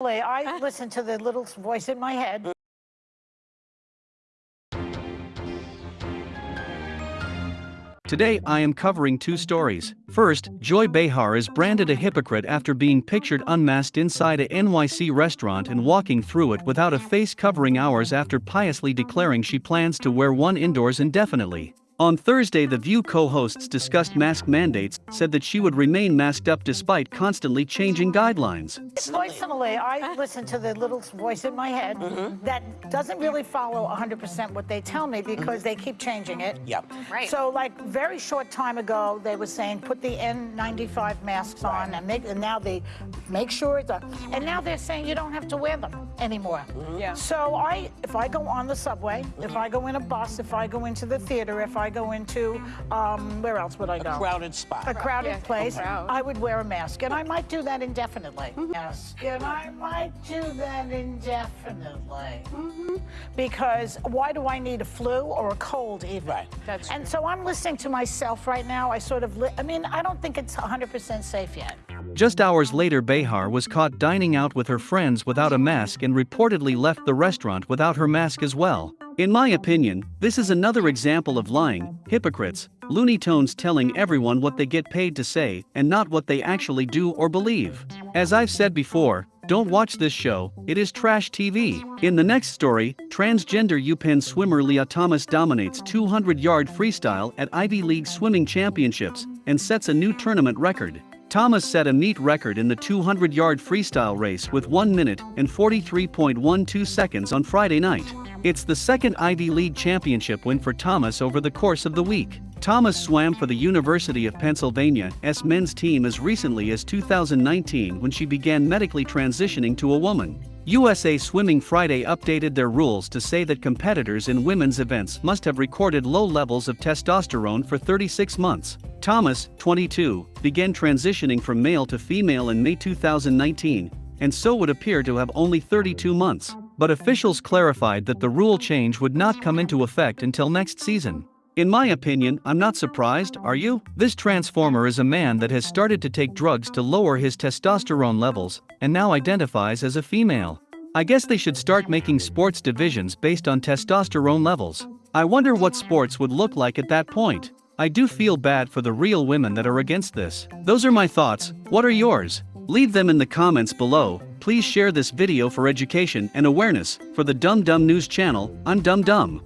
I listen to the little voice in my head. Today I am covering two stories. First, Joy Behar is branded a hypocrite after being pictured unmasked inside a NYC restaurant and walking through it without a face covering hours after piously declaring she plans to wear one indoors indefinitely. On Thursday, The View co hosts discussed mask mandates, said that she would remain masked up despite constantly changing guidelines. Personally, I listen to the little voice in my head mm-hmm. that doesn't really follow 100% what they tell me because they keep changing it. Yep. Right. So, like, very short time ago, they were saying put the N95 masks on, and, make, and now they make sure it's a, and now they're saying you don't have to wear them anymore. Mm-hmm. Yeah. So I, if I go on the subway, if I go in a bus, if I go into the theater, if I go into, um, where else would I go? A crowded spot. a crowded Yeah, place, crowd. I would wear a mask, and I might do that indefinitely. Yes, and I might do that indefinitely. Because why do I need a flu or a cold even? Right. That's And so I'm listening to myself right now. I sort of, li- I mean, I don't think it's 100% safe yet. Just hours later, Behar was caught dining out with her friends without a mask and reportedly left the restaurant without her mask as well. In my opinion, this is another example of lying, hypocrites, Looney Tones telling everyone what they get paid to say and not what they actually do or believe. As I've said before, don't watch this show, it is trash TV. In the next story, transgender UPenn swimmer Lia Thomas dominates 200 yard freestyle at Ivy League swimming championships and sets a new tournament record. Thomas set a meet record in the 200 yard freestyle race with 1 minute and 43.12 seconds on Friday night. It's the second Ivy League championship win for Thomas over the course of the week. Thomas swam for the University of Pennsylvania's men's team as recently as 2019 when she began medically transitioning to a woman. USA Swimming Friday updated their rules to say that competitors in women's events must have recorded low levels of testosterone for 36 months. Thomas, 22, began transitioning from male to female in May 2019, and so would appear to have only 32 months. But officials clarified that the rule change would not come into effect until next season. In my opinion, I'm not surprised, are you? This transformer is a man that has started to take drugs to lower his testosterone levels and now identifies as a female. I guess they should start making sports divisions based on testosterone levels. I wonder what sports would look like at that point. I do feel bad for the real women that are against this. Those are my thoughts. What are yours? Leave them in the comments below. Please share this video for education and awareness. For the Dumb Dumb News channel, I'm Dumb Dumb.